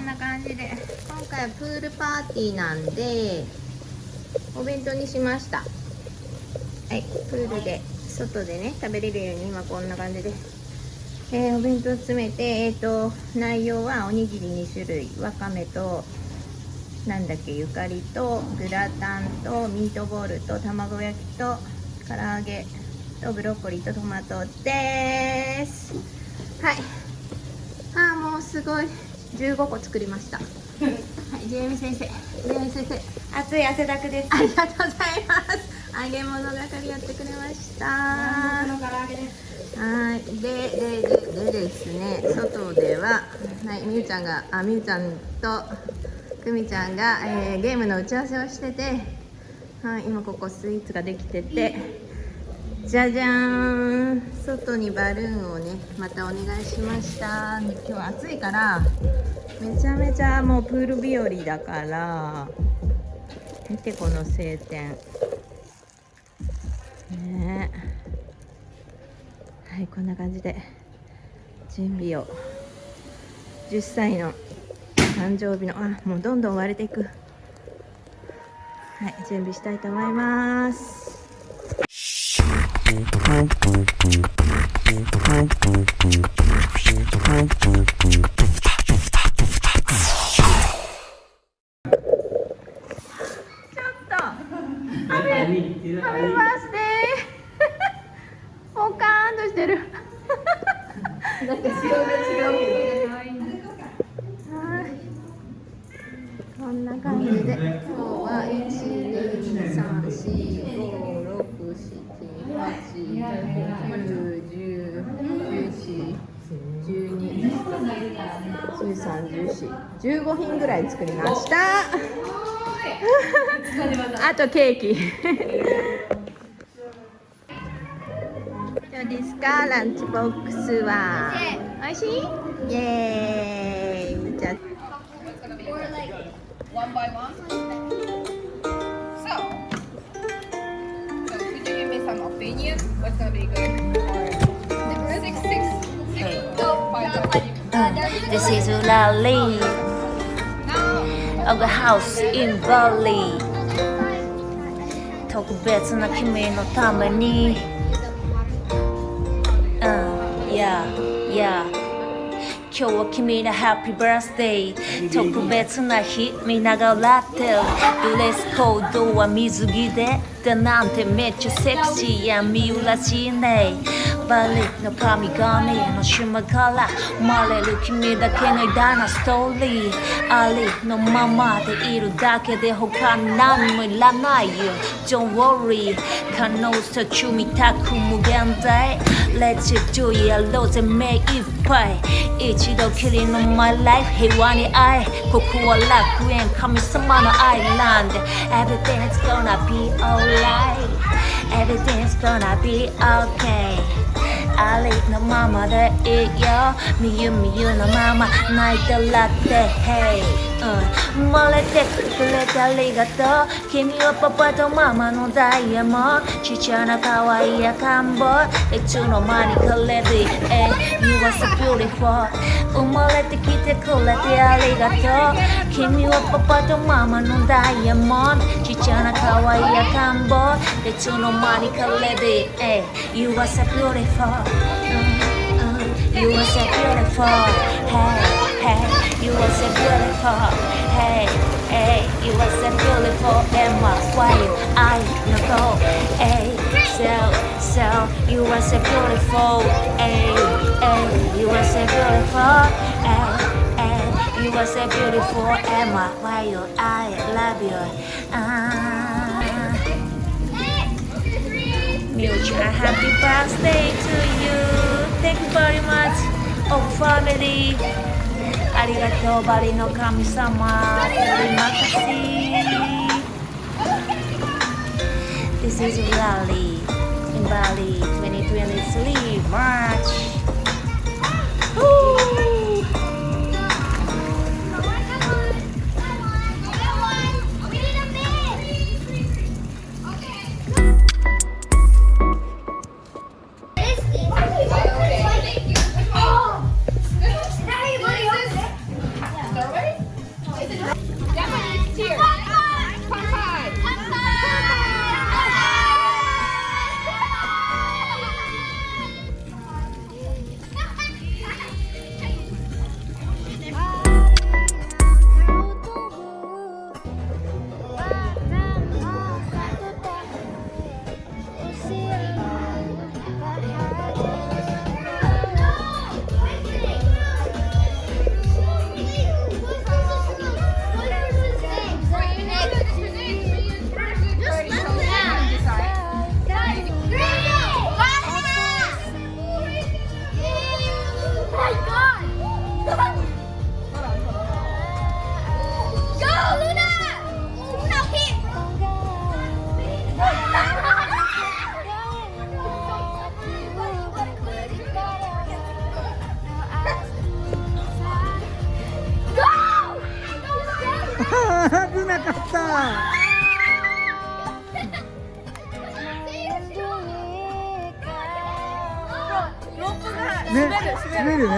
んな感じで。今回はプールパーティーなんでお弁当にしました。はいプールで外でね食べれるように今こんな感じで、えー、お弁当詰めてえっ、ー、と内容はおにぎり2種類わかめとなんだっけゆかりとグラタンとミートボールと卵焼きと唐揚げとブロッコリーとトマトです。はい。あーもうすごい。15個作りました。はいジェイミ先生。ジェイミ先生。熱い汗だくです。ありがとうございます。揚げ物係やってくれました。はい。ででででですね。外でははいみゆちゃんがあみゆちゃんとくみちゃんが、えー、ゲームの打ち合わせをしてて、はい、今ここスイーツができててじゃじゃーん。外にバルーンをねまたお願いしました。今日暑いからめちゃめちゃもうプール日和だから見てこの晴天。ね。はいこんな感じで準備を。10歳の誕生日のあもうどんどん割れていく。はい準備したいと思います。Thank you. 123456789101112131415品ぐらい作りましたあとケーキどうですかランチボックスはおいしいイエーイじゃ one by one. So, so could you give me some opinion? What's gonna be good for six six six five This is Lali of the house in Bali 特別な君のために Uh, yeah, yeah 今日は君のハッピーバースデー特別な日見ながらってドレスコードは水着でだなんてめっちゃセクシーやみうらしいね バリの神々の島から生まれる君だけの偉大なストーリーありのままでいるだけで他に何もいらないよ Don't worry 可能性中見たく無限大 Let's do やろうぜ目いっぱい一度きりの My life 平和に愛ここは楽園神様のアイランド Everything's gonna be alright Everything's gonna be okay ありのままでいいよみゆみゆのまま泣いてらって Hey うん漏れてくれてありがとう。君はパパとママのダイヤモンちっちゃな可愛い赤ん坊。いつの間にかレディー。Hey You are so beautiful 生まれてきてくれてありがとう。君はパパとママのダイヤモンちっちゃな可愛い赤ん坊。いつの間にかレディー。Hey You are so beautiful you are so beautiful. Hey, you are so beautiful. Hey, hey, you are so beautiful. Emma, why you I know? Hey, so, so, you are so beautiful. Hey, hey, you are so beautiful. Hey, hey, you are so beautiful. Emma, why you I love you. Uh, Mutual happy birthday to you. Thank you very much, oh family arigato bari no kami-sama. This is Bali in Bali 2023 March. ったね、滑る。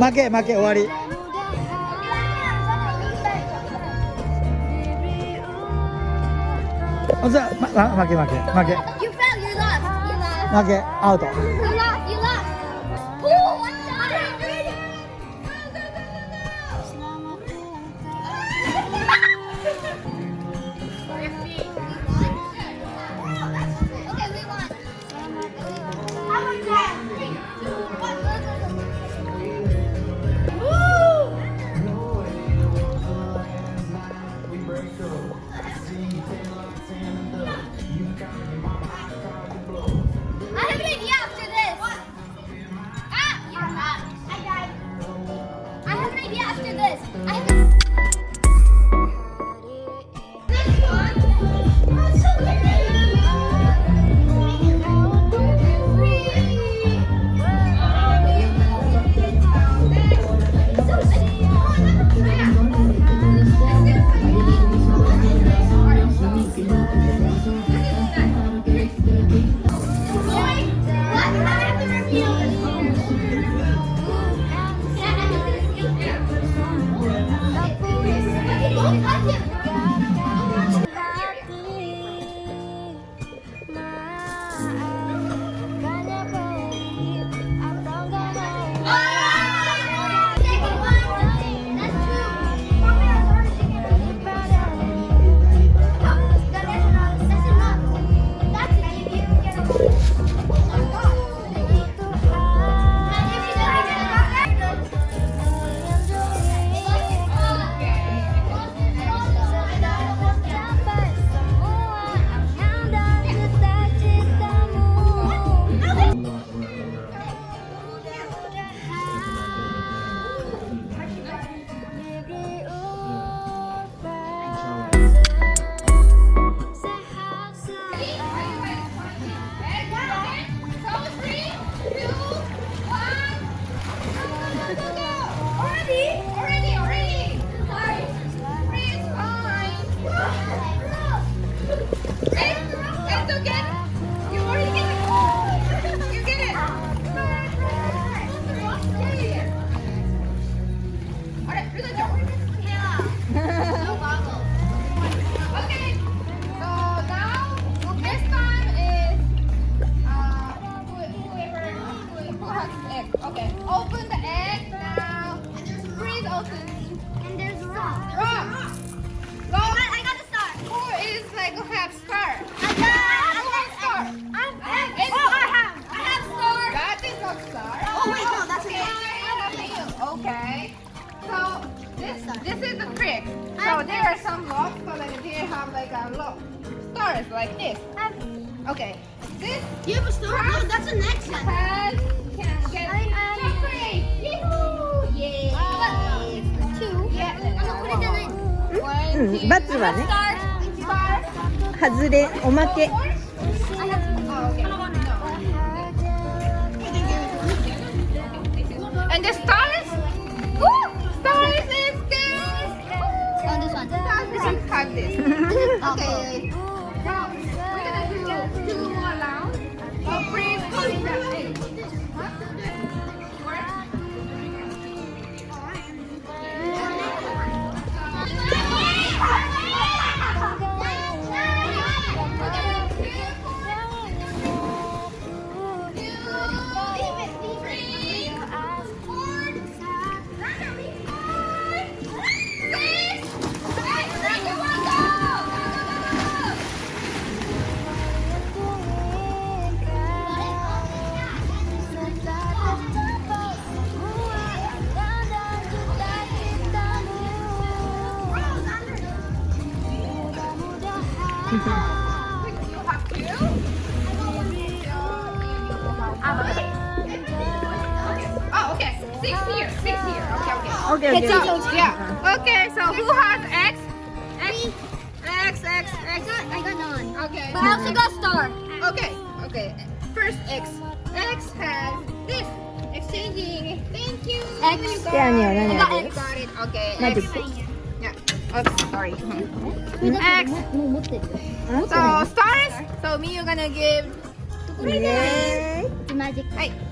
負け負け終わり。じゃ、ま、負け負け負け。負け、アウト。はね。外れおまけ。It's yeah. Yeah. Okay, so who has X? X X X. I got, I got none. Okay. But I also got star. Okay, okay. First X. X has this. Exchanging. Thank you. X. You got, yeah, yeah, yeah, X. got it. Okay. X. Yeah. Oops, sorry. X. So stars. So me, you're gonna give. Magic. これで。マジック。はい。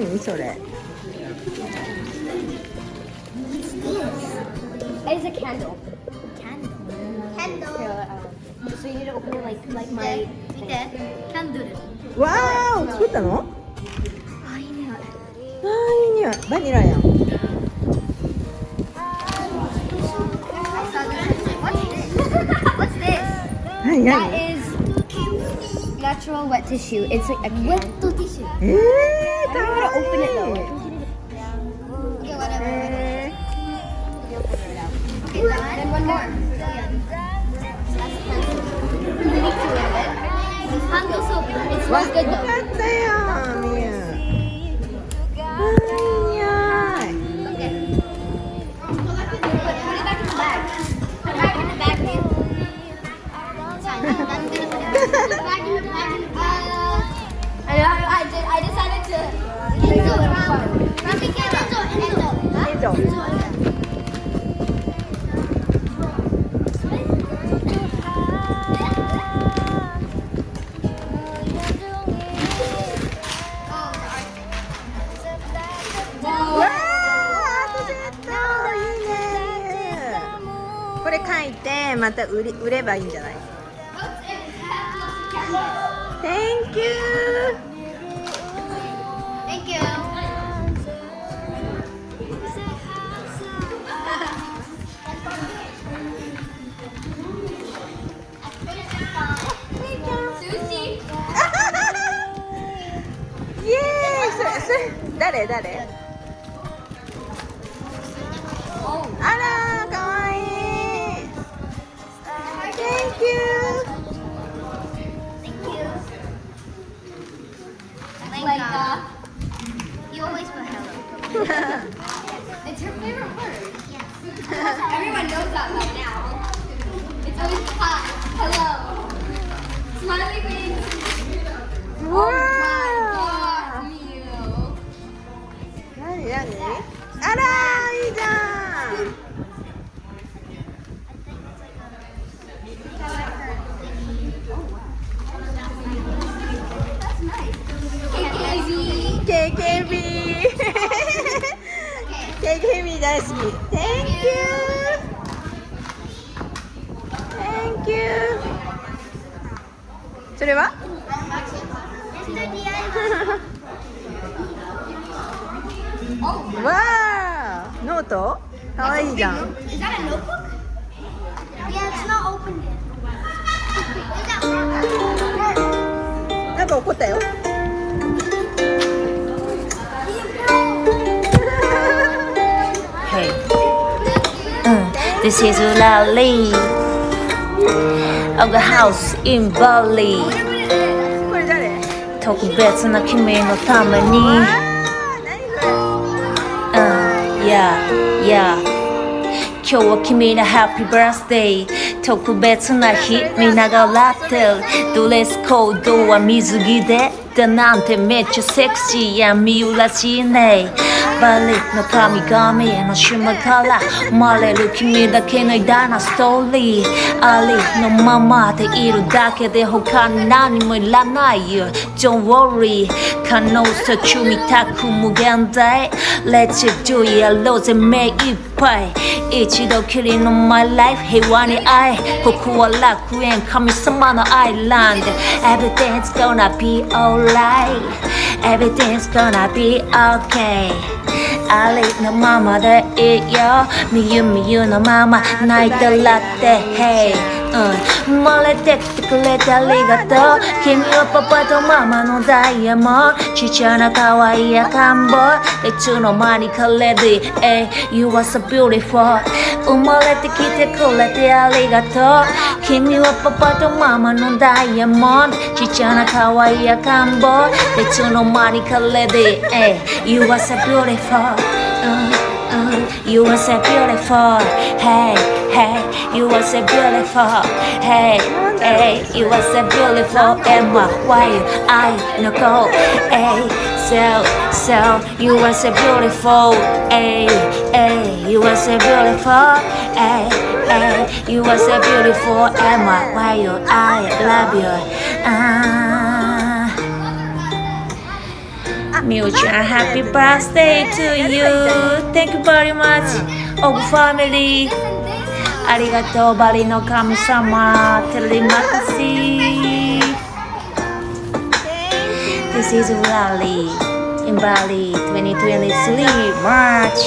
何それ It's a candle. Candle. Candle. Um, so you need to open it like like my. Candle. Wow. 作ったの？あいい匂い。あいい匂い。バニラやん。That is natural wet tissue. It's a wet tissue. I'm to open it though. Okay, whatever. Open it. Okay, one. one more. Good though. これ書いてまた売り売ればいいんじゃない？Thank you 誰誰？ marker? なんか怒ったよ Hey. Uh, this is Lali of the house in Bali これ誰特別な君のためにわあ何それ Uh, yeah, yeah 今日は君のハッピーバースデー 特別な日見ながらってる。ドレスコードは水着でだなんてめっちゃセクシーやみゆらしいね。バリの神々への島から生まれる君だけの偉大なストーリー。ありのままでいるだけで他に何もいらないよ。Don't worry 可能性中みたく無限大 Let's do it やろうぜ目いっぱい一度きりの My life 平和に愛ここは楽園神様のアイランド Everything's gonna be alright Everything's gonna be okay ありのままでいいよみゆみゆのまま泣いたらって Hey うん、生まれてきてくれてありがとう。君はパパとママのダイヤモンド。ちっちゃな可愛い赤ん坊。いつの間にかレディー。Hey, you are so beautiful 生まれてきてくれてありがとう。君はパパとママのダイヤモンド。ちっちゃな可愛い赤ん坊。いつの間にかレディー。Hey, you are so beautiful うんうん You are so beautiful Hey, hey, you are so beautiful. Hey, hey, you are so beautiful. Emma, why I no go? Hey, so, so, you are so beautiful. Hey, hey, you are so beautiful. Hey, hey, you are so beautiful. Emma, why you I love you. Ah Mutual happy birthday to you. Thank you very much. of family. Arigato Balino Kamsama. Terima kasih. This is Bali, in Bali 2023 March.